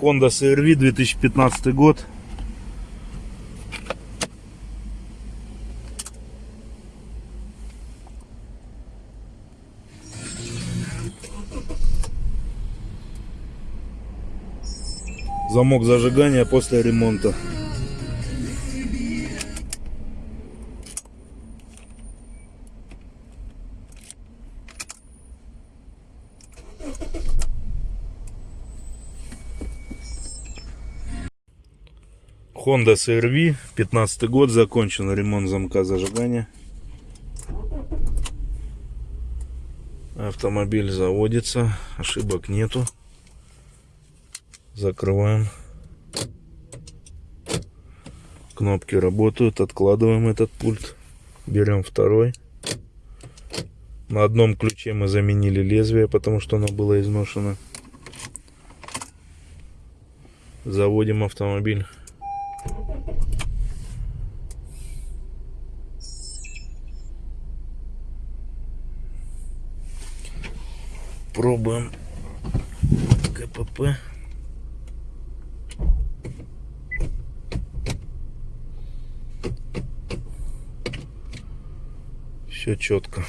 Honda CRV 2015 год. Замок зажигания после ремонта. Honda CRV, 15 год, закончен ремонт замка зажигания. Автомобиль заводится, ошибок нету. Закрываем. Кнопки работают, откладываем этот пульт. Берем второй. На одном ключе мы заменили лезвие, потому что оно было изношено. Заводим автомобиль. Пробуем КПП. Все четко.